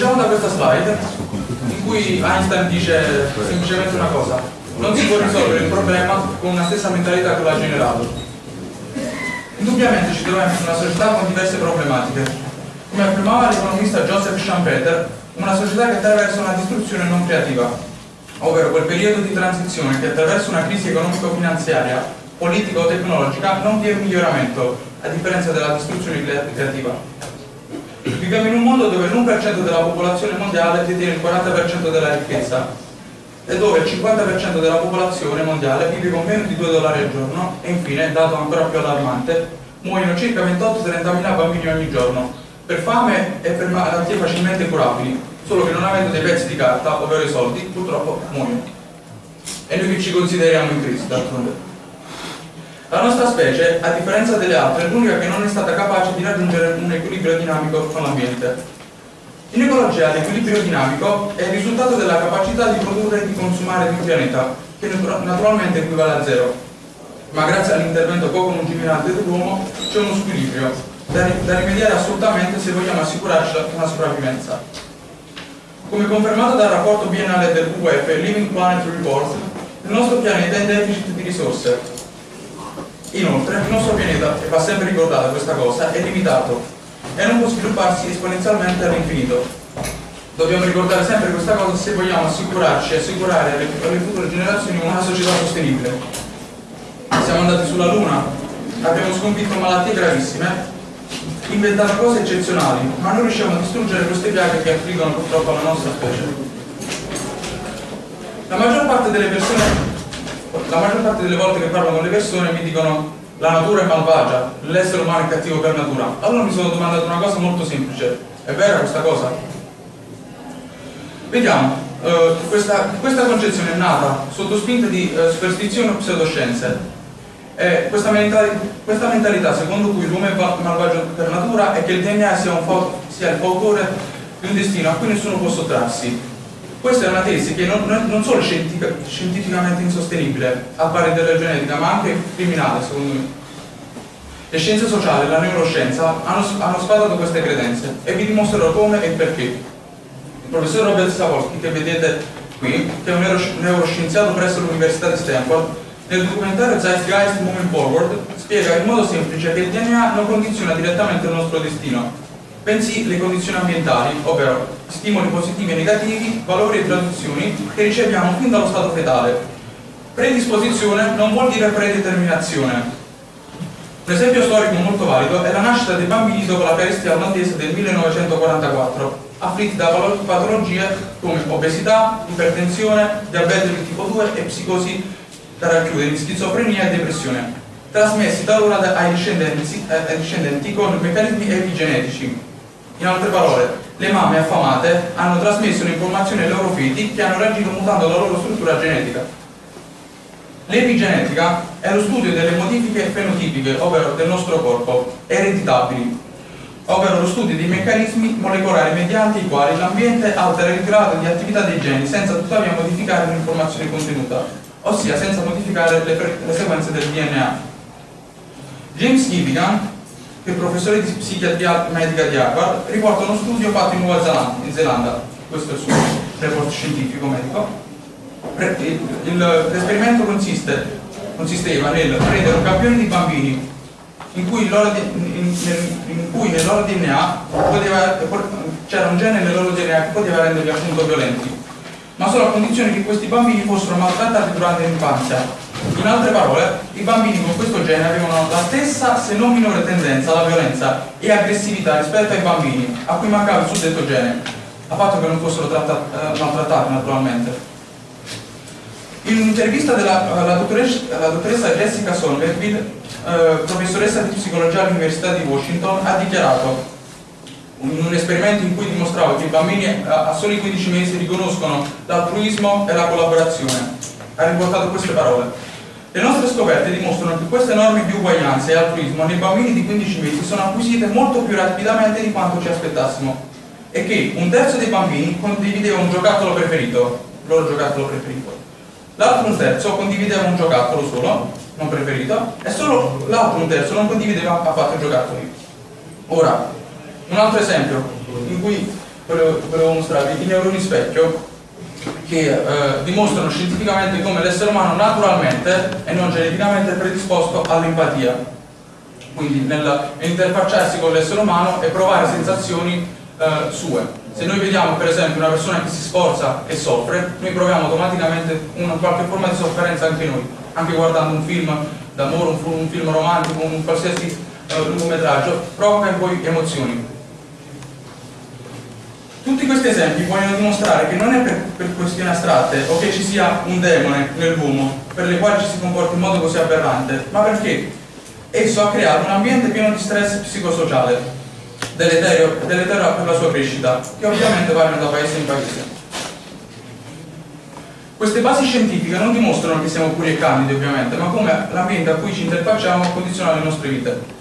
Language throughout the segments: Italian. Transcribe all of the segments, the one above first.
Cominciamo da questa slide in cui Einstein dice semplicemente una cosa. Non si può risolvere il problema con una stessa mentalità che l'ha generato. Indubbiamente ci troviamo in una società con diverse problematiche. Come affermava l'economista Joseph Schumpeter, una società che attraversa una distruzione non creativa, ovvero quel periodo di transizione che attraverso una crisi economico-finanziaria, politica o tecnologica non vi è un miglioramento, a differenza della distruzione creativa. Viviamo in un mondo dove l'1% della popolazione mondiale detiene il 40% della ricchezza e dove il 50% della popolazione mondiale vive con meno di 2 dollari al giorno e infine, dato ancora più allarmante, muoiono circa 28-30 mila bambini ogni giorno per fame e per malattie facilmente curabili, solo che non avendo dei pezzi di carta, ovvero i soldi, purtroppo muoiono. E noi che ci consideriamo in crisi, d'altronde. La nostra specie, a differenza delle altre, è l'unica che non è stata capace di raggiungere un equilibrio dinamico con l'ambiente. In ecologia l'equilibrio dinamico è il risultato della capacità di produrre e di consumare di un pianeta, che naturalmente equivale a zero. Ma grazie all'intervento poco lungimirante dell'uomo c'è uno squilibrio, da, da rimediare assolutamente se vogliamo assicurarci una sopravvivenza. Come confermato dal rapporto biennale del WWF Living Planet Report, il nostro pianeta è in deficit di risorse Inoltre, il nostro pianeta, e va sempre ricordata questa cosa, è limitato e non può svilupparsi esponenzialmente all'infinito. Dobbiamo ricordare sempre questa cosa se vogliamo assicurarci e assicurare alle, alle future generazioni una società sostenibile. Siamo andati sulla Luna, abbiamo sconfitto malattie gravissime, inventato cose eccezionali, ma non riusciamo a distruggere queste piaghe che affliggono purtroppo la nostra specie. La maggior parte delle persone la maggior parte delle volte che parlo con le persone mi dicono la natura è malvagia, l'essere umano è cattivo per natura. Allora mi sono domandato una cosa molto semplice, è vera questa cosa? Vediamo, eh, questa, questa, concezione è nata sotto spinta di eh, superstizioni o pseudoscienze. E questa, mentalità, questa mentalità secondo cui l'uomo è malvagio per natura è che il DNA sia, sia il fautore di un destino a cui nessuno può sottrarsi questa è una tesi che non, non solo è scientificamente insostenibile, appare della genetica, ma anche criminale, secondo me. Le scienze sociali e la neuroscienza hanno, hanno sfatato queste credenze e vi dimostrerò come e perché. Il professor Robert Savolsky, che vedete qui, che è un neuroscienziato presso l'Università di Stanford, nel documentario Zeitgeist Moving Forward spiega in modo semplice che il DNA non condiziona direttamente il nostro destino, bensì le condizioni ambientali, ovvero stimoli positivi e negativi, valori e traduzioni che riceviamo fin dallo stato fetale. Predisposizione non vuol dire predeterminazione. Un esempio storico molto valido è la nascita dei bambini dopo la peste olandese del 1944, afflitti da patologie come obesità, ipertensione, diabete di tipo 2 e psicosi da racchiudere, schizofrenia e depressione, trasmessi talora ai discendenti, ai discendenti con meccanismi epigenetici in altre parole, le mamme affamate hanno trasmesso un'informazione ai loro figli che hanno reagito mutando la loro struttura genetica. L'epigenetica è lo studio delle modifiche fenotipiche, ovvero del nostro corpo, ereditabili, ovvero lo studio dei meccanismi molecolari mediante i quali l'ambiente altera il grado di attività dei geni senza tuttavia modificare l'informazione contenuta, ossia senza modificare le, le sequenze del DNA. James Gilligan che il professore di psichiatria medica di Harvard riporta uno studio fatto in Nuova Zelanda, in Zelanda. questo è il suo report scientifico medico. L'esperimento consisteva nel prendere un campione di bambini in cui, in, in cui nel loro DNA c'era un gene nel loro DNA che poteva renderli appunto violenti, ma solo a condizione che questi bambini fossero maltrattati durante l'infanzia in altre parole, i bambini con questo gene avevano la stessa, se non minore tendenza alla violenza e aggressività rispetto ai bambini a cui mancava il suddetto gene, a patto che non fossero trattati, eh, maltrattati naturalmente. In un'intervista della dottoressa, la dottoressa Jessica Somerville, eh, professoressa di psicologia all'Università di Washington, ha dichiarato in un esperimento in cui dimostrava che i bambini a, a soli 15 mesi riconoscono l'altruismo e la collaborazione. Ha riportato queste parole. Le nostre scoperte dimostrano che queste norme di uguaglianza e altruismo nei bambini di 15 mesi sono acquisite molto più rapidamente di quanto ci aspettassimo e che un terzo dei bambini condivideva un giocattolo preferito, loro giocattolo preferito. L'altro un terzo condivideva un giocattolo solo, non preferito, e solo l'altro un terzo non condivideva affatto i giocattoli. Ora, un altro esempio in cui volevo mostrarvi i neuroni specchio che eh, dimostrano scientificamente come l'essere umano naturalmente e non geneticamente è predisposto all'empatia. Quindi nell'interfacciarsi con l'essere umano e provare sensazioni eh, sue. Se noi vediamo per esempio una persona che si sforza e soffre noi proviamo automaticamente una qualche forma di sofferenza anche noi anche guardando un film d'amore, un, un, film romantico, un qualsiasi eh, lungometraggio provoca in voi emozioni questi esempi vogliono dimostrare che non è per, per, questioni astratte o che ci sia un demone nell'uomo per le quali ci si comporta in modo così aberrante, ma perché esso ha creato un ambiente pieno di stress psicosociale, deleterio, deleterio per la sua crescita, che ovviamente variano da paese in paese. Queste basi scientifiche non dimostrano che siamo puri e candidi ovviamente, ma come l'ambiente a cui ci interfacciamo condiziona le nostre vite.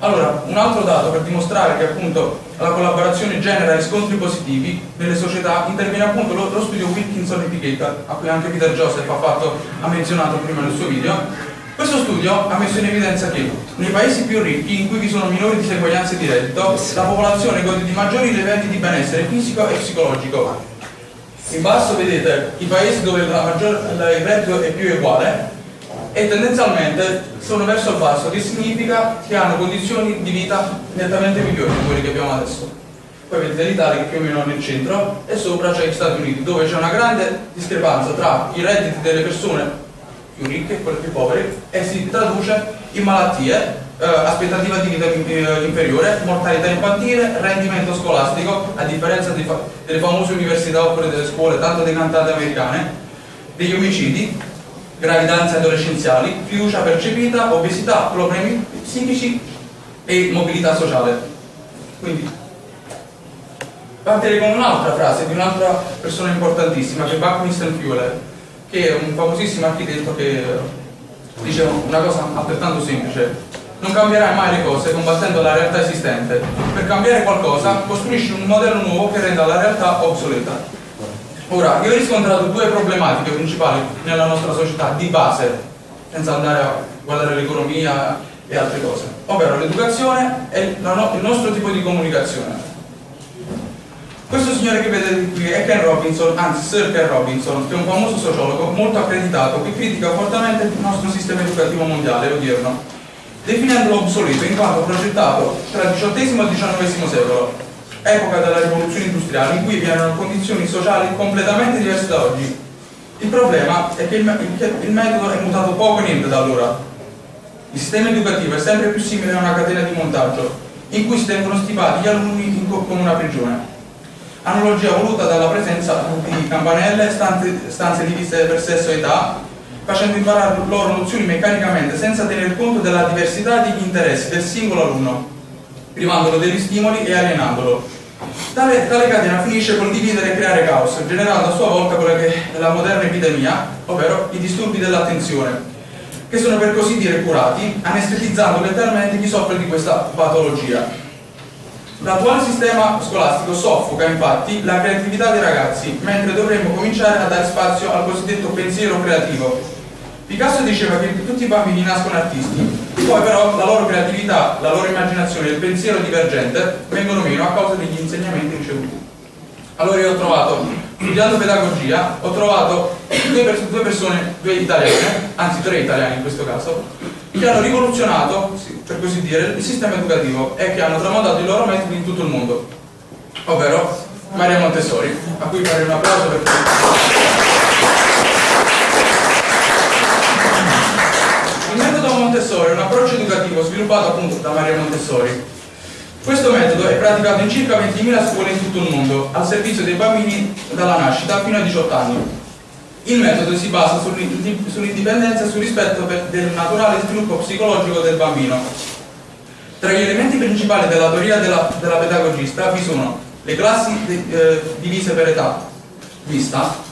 Allora, un altro dato per dimostrare che appunto la collaborazione genera riscontri positivi nelle società interviene appunto lo, lo studio Wilkinson Etiquetta, a cui anche Peter Joseph ha, fatto, ha menzionato prima nel suo video. Questo studio ha messo in evidenza che nei paesi più ricchi, in cui vi sono minori diseguaglianze di reddito, la popolazione gode di maggiori livelli di benessere fisico e psicologico. In basso vedete i paesi dove maggior, il reddito è più uguale e tendenzialmente sono verso il basso, che significa che hanno condizioni di vita nettamente migliori di quelle che abbiamo adesso. Poi vedete l'Italia che più o meno è nel centro e sopra c'è gli Stati Uniti dove c'è una grande discrepanza tra i redditi delle persone più ricche e quelle più povere e si traduce in malattie, eh, aspettativa di vita eh, inferiore, mortalità infantile, rendimento scolastico, a differenza fa delle famose università oppure delle scuole tanto decantate americane, degli omicidi gravidanze adolescenziali, fiducia percepita, obesità, problemi psichici e mobilità sociale. Quindi partirei con un'altra frase di un'altra persona importantissima che è Buckminster Fuller, che è un famosissimo architetto che dice una cosa altrettanto semplice. Non cambierai mai le cose combattendo la realtà esistente. Per cambiare qualcosa costruisci un modello nuovo che renda la realtà obsoleta. Ora, io ho riscontrato due problematiche principali nella nostra società di base, senza andare a guardare l'economia e altre cose, ovvero l'educazione e il nostro tipo di comunicazione. Questo signore che vedete qui è Ken Robinson, anzi Sir Ken Robinson, che è un famoso sociologo molto accreditato che critica fortemente il nostro sistema educativo mondiale odierno, definendolo obsoleto in quanto progettato tra il XVIII e il XIX secolo epoca della rivoluzione industriale in cui vi erano condizioni sociali completamente diverse da oggi. Il problema è che il, il metodo è mutato poco e niente da allora. Il sistema educativo è sempre più simile a una catena di montaggio in cui si tengono stipati gli alunni come una prigione. Analogia voluta dalla presenza di campanelle, stanze, stanze divise per sesso e età, facendo imparare loro nozioni meccanicamente senza tener conto della diversità degli interessi del singolo alunno, privandolo degli stimoli e alienandolo. Tale, tale, catena finisce col dividere e creare caos, generando a sua volta quella che è la moderna epidemia, ovvero i disturbi dell'attenzione, che sono per così dire curati, anestetizzando letteralmente chi soffre di questa patologia. L'attuale sistema scolastico soffoca infatti la creatività dei ragazzi, mentre dovremmo cominciare a dare spazio al cosiddetto pensiero creativo. Picasso diceva che tutti i bambini nascono artisti, poi però la loro creatività, la loro immaginazione e il pensiero divergente vengono meno a causa degli insegnamenti ricevuti. Allora io ho trovato, studiando pedagogia, ho trovato due, pers due persone, due italiane, anzi tre italiani in questo caso, che hanno rivoluzionato, per così dire, il sistema educativo e che hanno tramandato i loro metodi in tutto il mondo, ovvero Maria Montessori, a cui farei un applauso per Montessori è un approccio educativo sviluppato appunto da Maria Montessori. Questo metodo è praticato in circa 20.000 scuole in tutto il mondo, al servizio dei bambini dalla nascita fino a 18 anni. Il metodo si basa sull'indipendenza e sul rispetto del naturale sviluppo psicologico del bambino. Tra gli elementi principali della teoria della, della pedagogista vi sono le classi eh, divise per età, vista,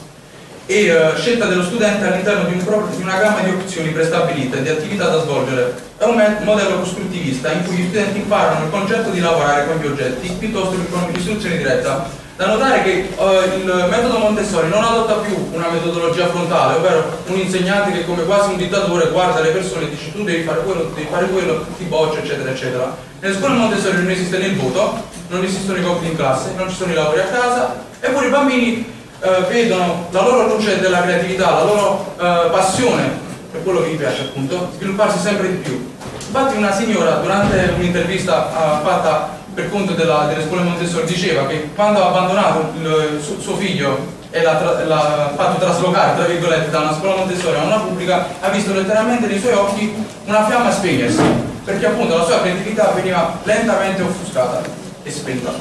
e uh, scelta dello studente all'interno di, di, una gamma di opzioni prestabilite, di attività da svolgere. È un modello costruttivista in cui gli studenti imparano il concetto di lavorare con gli oggetti piuttosto che con l'istruzione diretta. Da notare che uh, il metodo Montessori non adotta più una metodologia frontale, ovvero un insegnante che come quasi un dittatore guarda le persone e dice tu devi fare quello, devi fare quello, ti boccia, eccetera, eccetera. Nelle scuole Montessori non esiste né il voto, non esistono i compiti in classe, non ci sono i lavori a casa, eppure i bambini eh, vedono la loro luce della creatività, la loro eh, passione per quello che gli piace appunto, svilupparsi sempre di più. Infatti una signora durante un'intervista eh, fatta per conto della, delle scuole Montessori diceva che quando ha abbandonato il, su, suo figlio e l'ha fatto traslocare tra virgolette da una scuola Montessori a una pubblica ha visto letteralmente nei suoi occhi una fiamma spegnersi perché appunto la sua creatività veniva lentamente offuscata e spenta.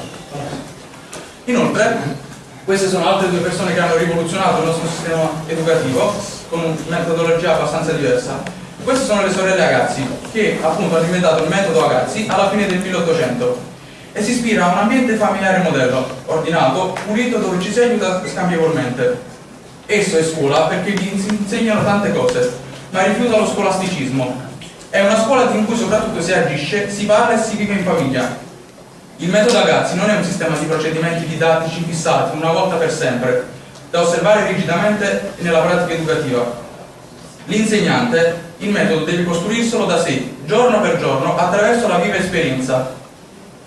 Inoltre queste sono altre due persone che hanno rivoluzionato il nostro sistema educativo con una metodologia abbastanza diversa. Queste sono le sorelle Agazzi, che appunto hanno inventato il metodo Agazzi alla fine del 1800 e si ispira a un ambiente familiare modello, ordinato, pulito, dove ci si aiuta scambievolmente. Esso è scuola perché vi insegnano tante cose, ma rifiuta lo scolasticismo. È una scuola in cui soprattutto si agisce, si parla e si vive in famiglia, il metodo Agazzi non è un sistema di procedimenti didattici fissati una volta per sempre, da osservare rigidamente nella pratica educativa. L'insegnante il metodo deve costruirselo da sé, giorno per giorno, attraverso la viva esperienza.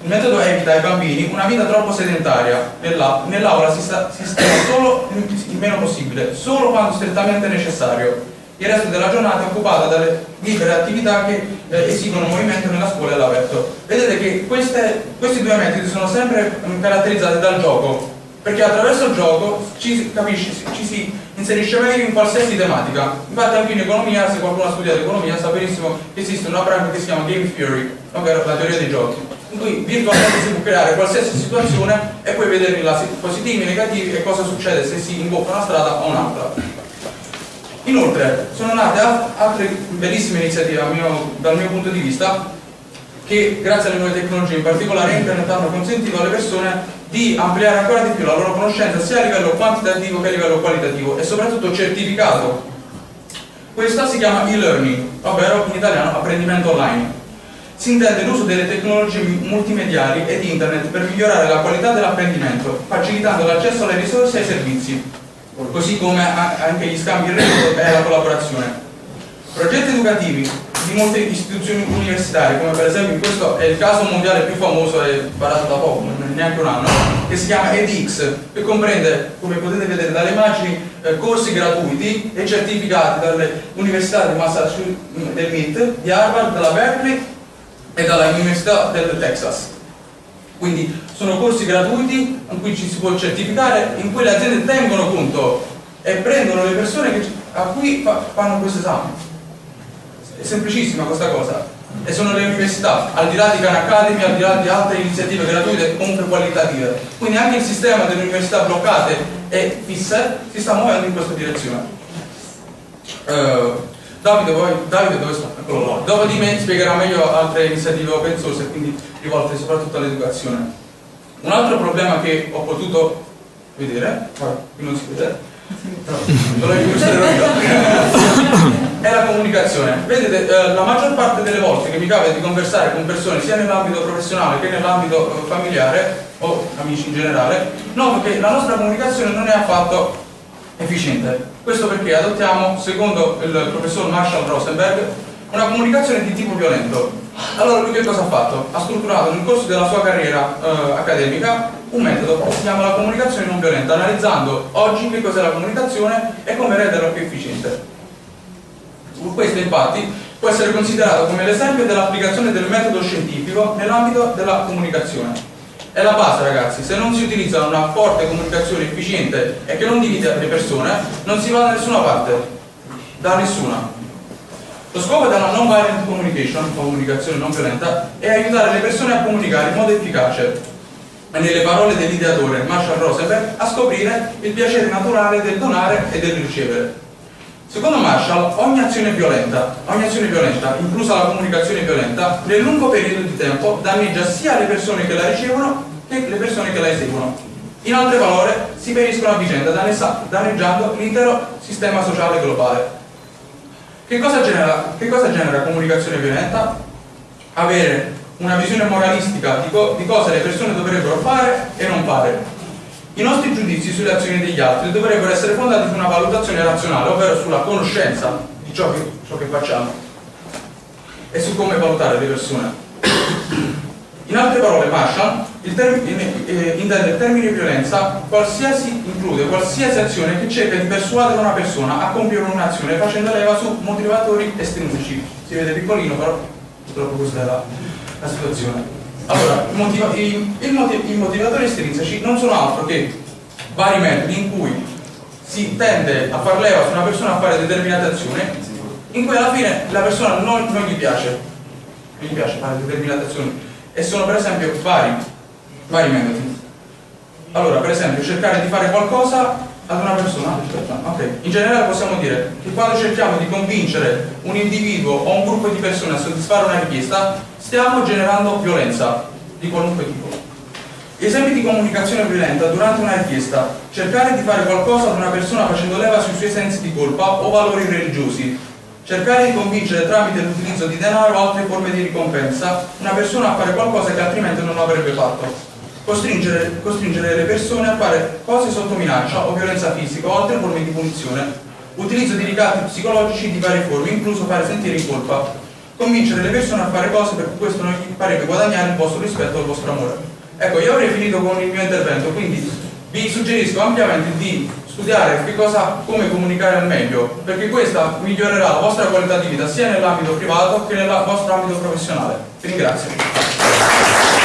Il metodo evita ai bambini una vita troppo sedentaria. Nell'aula si, sta, si sta solo il meno possibile, solo quando strettamente necessario il resto della giornata è occupata dalle libere attività che eh, esigono movimento nella scuola e all'aperto. Vedete che queste, questi due metodi sono sempre um, caratterizzati dal gioco, perché attraverso il gioco ci, capisci, ci si inserisce meglio in qualsiasi tematica. Infatti anche in economia, se qualcuno ha studiato economia, sa benissimo che esiste una branca che si chiama Game Theory, ovvero la teoria dei giochi, in cui virtualmente si può creare qualsiasi situazione e poi vedere i positivi, negativi e cosa succede se si imbocca una strada o un'altra. Inoltre sono nate altre bellissime iniziative mio, dal mio punto di vista che grazie alle nuove tecnologie, in particolare internet, hanno consentito alle persone di ampliare ancora di più la loro conoscenza sia a livello quantitativo che a livello qualitativo e soprattutto certificato. Questa si chiama e-learning, ovvero in italiano apprendimento online. Si intende l'uso delle tecnologie multimediali ed internet per migliorare la qualità dell'apprendimento, facilitando l'accesso alle risorse e ai servizi così come anche gli scambi in rete e la collaborazione. Progetti educativi di molte istituzioni universitarie, come per esempio questo è il caso mondiale più famoso e varato da poco, neanche un anno, che si chiama edX, che comprende, come potete vedere dalle immagini, eh, corsi gratuiti e certificati dalle università di Massachusetts, del MIT, di Harvard, della Berkeley e dalla Università del Texas. Quindi sono corsi gratuiti in cui ci si può certificare, in cui le aziende tengono conto e prendono le persone che, a cui fa, fanno questo esame. È semplicissima questa cosa. E sono le università, al di là di Khan Academy, al di là di altre iniziative gratuite comunque qualitative. Quindi anche il sistema delle università bloccate e fisse si sta muovendo in questa direzione. Uh, Davide, voi, Davide dove sta? Eccolo là. Dopo di me spiegherà meglio altre iniziative open source e quindi rivolte soprattutto all'educazione. Un altro problema che ho potuto vedere, qui non si vede, è la comunicazione. Vedete, eh, la maggior parte delle volte che mi capita di conversare con persone sia nell'ambito professionale che nell'ambito eh, familiare o amici in generale, noto che la nostra comunicazione non è affatto efficiente. Questo perché adottiamo, secondo il professor Marshall Rosenberg, una comunicazione di tipo violento. Allora lui che cosa ha fatto? Ha strutturato nel corso della sua carriera eh, accademica un metodo che si chiama la comunicazione non violenta, analizzando oggi che cos'è la comunicazione e come renderla più efficiente. Questo infatti può essere considerato come l'esempio dell'applicazione del metodo scientifico nell'ambito della comunicazione. È la base ragazzi, se non si utilizza una forte comunicazione efficiente e che non divide le persone, non si va da nessuna parte, da nessuna. Lo scopo della non-violent communication, comunicazione non violenta, è aiutare le persone a comunicare in modo efficace e nelle parole dell'ideatore Marshall Rosenberg a scoprire il piacere naturale del donare e del ricevere. Secondo Marshall, ogni azione violenta, ogni azione violenta, inclusa la comunicazione violenta, nel lungo periodo di tempo danneggia sia le persone che la ricevono che le persone che la eseguono. In altre parole, si periscono a vicenda danneggiando l'intero sistema sociale globale. Che cosa, genera, che cosa genera comunicazione violenta? Avere una visione moralistica di, co di cosa le persone dovrebbero fare e non fare. I nostri giudizi sulle azioni degli altri dovrebbero essere fondati su una valutazione razionale, ovvero sulla conoscenza di ciò che, ciò che facciamo e su come valutare le persone. In altre parole, Marshall eh, intende il termine violenza qualsiasi, include qualsiasi azione che cerca di persuadere una persona a compiere un'azione facendo leva su motivatori estrinseci. Si vede piccolino, però purtroppo questa è la, la situazione. Allora, i, motiva i, i, motiv i motivatori estrinseci non sono altro che vari metodi in cui si tende a far leva su una persona a fare determinate azioni in cui alla fine la persona non, non gli piace, non gli piace fare determinate azioni e sono per esempio vari, vari metodi. Allora, per esempio, cercare di fare qualcosa ad una persona, okay. in generale possiamo dire che quando cerchiamo di convincere un individuo o un gruppo di persone a soddisfare una richiesta, stiamo generando violenza di qualunque tipo. Esempi di comunicazione violenta durante una richiesta. Cercare di fare qualcosa ad una persona facendo leva sui suoi sensi di colpa o valori religiosi, cercare di convincere tramite l'utilizzo di denaro o altre forme di ricompensa una persona a fare qualcosa che altrimenti non avrebbe fatto. Costringere, costringere le persone a fare cose sotto minaccia o violenza fisica o altre forme di punizione. Utilizzo di ricatti psicologici di varie forme, incluso fare sentire in colpa. Convincere le persone a fare cose perché questo non gli parebbe guadagnare il vostro rispetto o il vostro amore. Ecco, io avrei finito con il mio intervento, quindi vi suggerisco ampiamente di studiare cosa, come comunicare al meglio, perché questa migliorerà la vostra qualità di vita sia nell'ambito privato che nel vostro ambito professionale. Vi ringrazio.